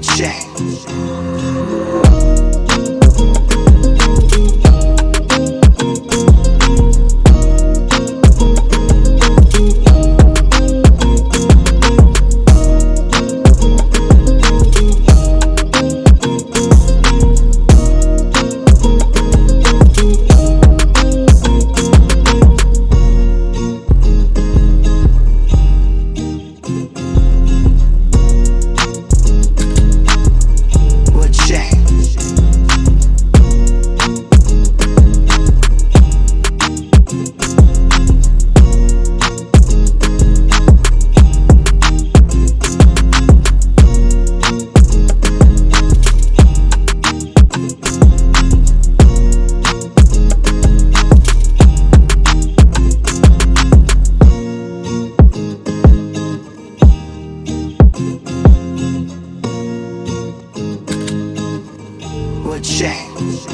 change. change.